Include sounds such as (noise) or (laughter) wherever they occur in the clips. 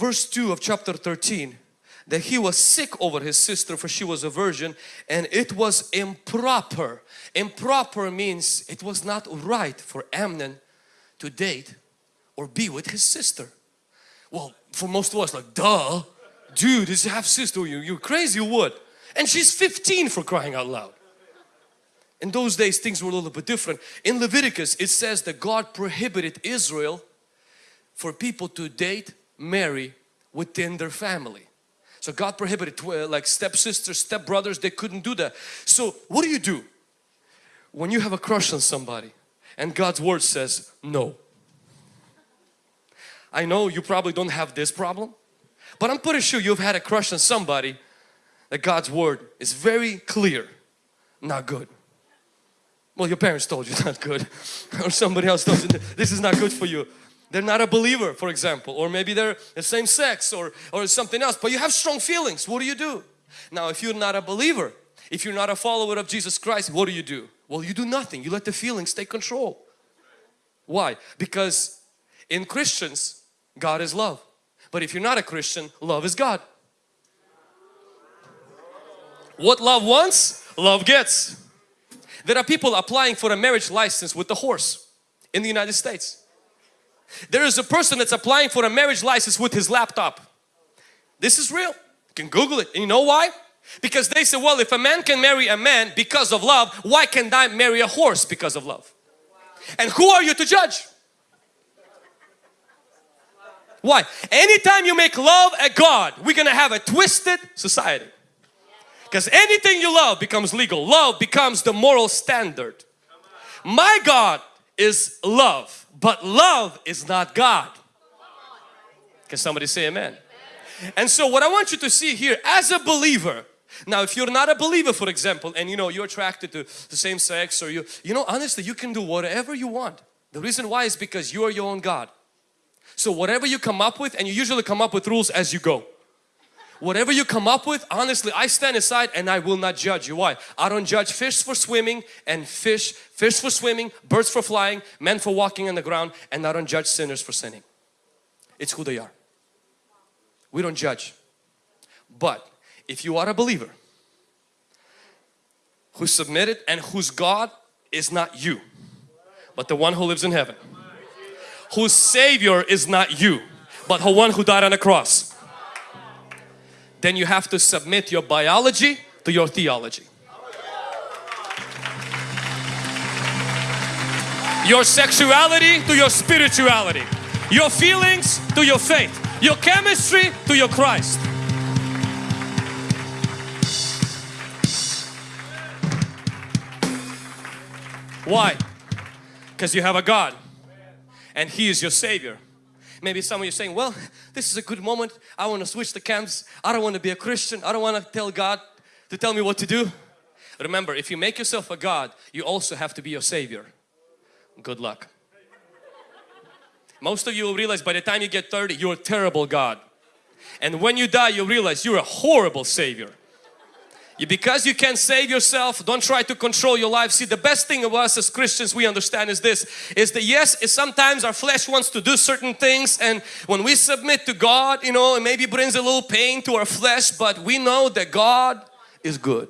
verse 2 of chapter 13 that he was sick over his sister for she was a virgin and it was improper. Improper means it was not right for Amnon to date or be with his sister. Well, for most of us like, duh, dude, is half sister, you, you're crazy, you would. And she's 15 for crying out loud. In those days things were a little bit different. In Leviticus it says that God prohibited Israel for people to date, marry within their family. So God prohibited uh, like stepsisters, stepbrothers, they couldn't do that. So what do you do? When you have a crush on somebody and God's word says no. I know you probably don't have this problem, but I'm pretty sure you've had a crush on somebody that God's word is very clear, not good. Well, your parents told you it's (laughs) not good or somebody else told you this is not good for you. They're not a believer, for example, or maybe they're the same sex or, or something else, but you have strong feelings. What do you do? Now, if you're not a believer, if you're not a follower of Jesus Christ, what do you do? Well, you do nothing. You let the feelings take control. Why? Because in Christians, God is love. But if you're not a Christian, love is God. What love wants, love gets. There are people applying for a marriage license with the horse in the United States. There is a person that's applying for a marriage license with his laptop. This is real. You can Google it. And you know why? Because they say, well, if a man can marry a man because of love, why can't I marry a horse because of love? And who are you to judge? Why? Anytime you make love a God, we're going to have a twisted society. Because anything you love becomes legal. Love becomes the moral standard. My God is love, but love is not God. Can somebody say amen? And so what I want you to see here as a believer, now if you're not a believer for example and you know you're attracted to the same sex or you, you know honestly you can do whatever you want. The reason why is because you are your own God. So whatever you come up with and you usually come up with rules as you go whatever you come up with, honestly, I stand aside and I will not judge you. Why? I don't judge fish for swimming and fish, fish for swimming, birds for flying, men for walking on the ground, and I don't judge sinners for sinning. It's who they are. We don't judge. But if you are a believer who submitted and whose God is not you, but the one who lives in heaven, whose Savior is not you, but the one who died on the cross, then you have to submit your biology to your theology. Your sexuality to your spirituality. Your feelings to your faith. Your chemistry to your Christ. Why? Because you have a God and He is your Savior. Maybe some of you saying, well, this is a good moment. I want to switch the camps. I don't want to be a Christian. I don't want to tell God to tell me what to do. Remember, if you make yourself a God, you also have to be your Savior. Good luck. Most of you will realize by the time you get 30, you're a terrible God. And when you die, you realize you're a horrible Savior because you can't save yourself don't try to control your life. See the best thing of us as Christians we understand is this is that yes sometimes our flesh wants to do certain things and when we submit to God you know it maybe brings a little pain to our flesh but we know that God is good.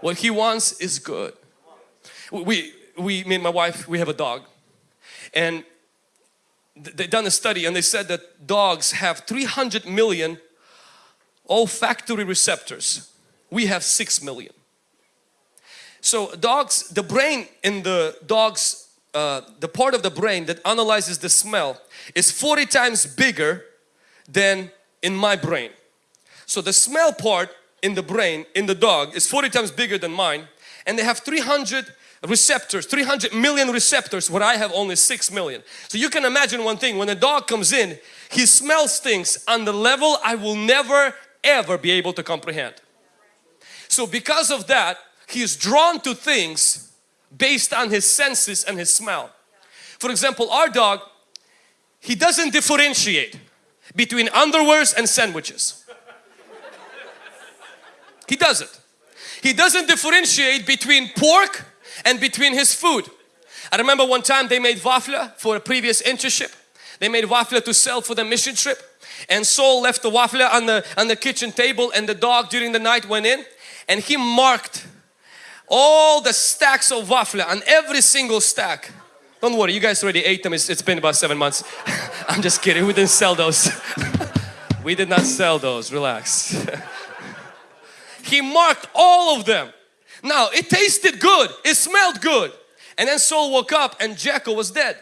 What He wants is good. We we me and my wife we have a dog. And they done a study and they said that dogs have 300 million olfactory receptors we have 6 million. So dogs, the brain in the dogs, uh, the part of the brain that analyzes the smell is 40 times bigger than in my brain. So the smell part in the brain in the dog is 40 times bigger than mine and they have 300 receptors 300 million receptors where I have only 6 million so you can imagine one thing when a dog comes in he smells things on the level I will never ever be able to comprehend so because of that, he is drawn to things based on his senses and his smell. For example, our dog, he doesn't differentiate between underwears and sandwiches. He doesn't. He doesn't differentiate between pork and between his food. I remember one time they made wafle for a previous internship. They made waffle to sell for the mission trip. And Saul left the waffle on the, on the kitchen table and the dog during the night went in and he marked all the stacks of waffle on every single stack. Don't worry, you guys already ate them. It's, it's been about seven months. (laughs) I'm just kidding. We didn't sell those. (laughs) we did not sell those. Relax. (laughs) he marked all of them. Now, it tasted good. It smelled good. And then Saul woke up and Jacob was dead.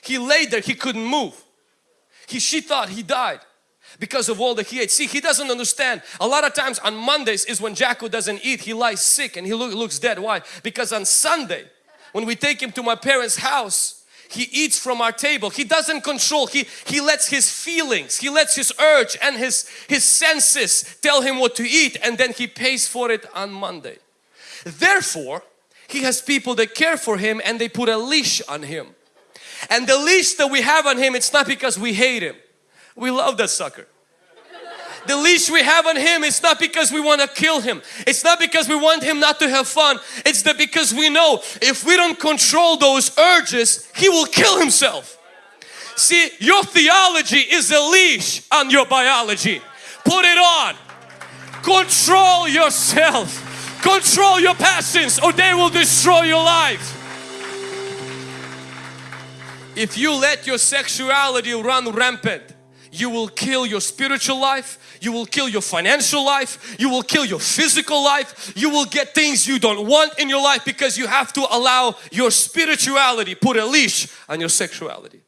He lay there. He couldn't move. He, she thought he died because of all that he ate. See, he doesn't understand. A lot of times on Mondays is when Jacko doesn't eat. He lies sick and he look, looks dead. Why? Because on Sunday, when we take him to my parents' house, he eats from our table. He doesn't control. He, he lets his feelings, he lets his urge and his, his senses tell him what to eat and then he pays for it on Monday. Therefore, he has people that care for him and they put a leash on him. And the leash that we have on him, it's not because we hate him. We love that sucker. The leash we have on him, it's not because we want to kill him. It's not because we want him not to have fun. It's that because we know if we don't control those urges, he will kill himself. See, your theology is a leash on your biology. Put it on. Control yourself. Control your passions or they will destroy your life. If you let your sexuality run rampant, you will kill your spiritual life, you will kill your financial life, you will kill your physical life, you will get things you don't want in your life because you have to allow your spirituality put a leash on your sexuality.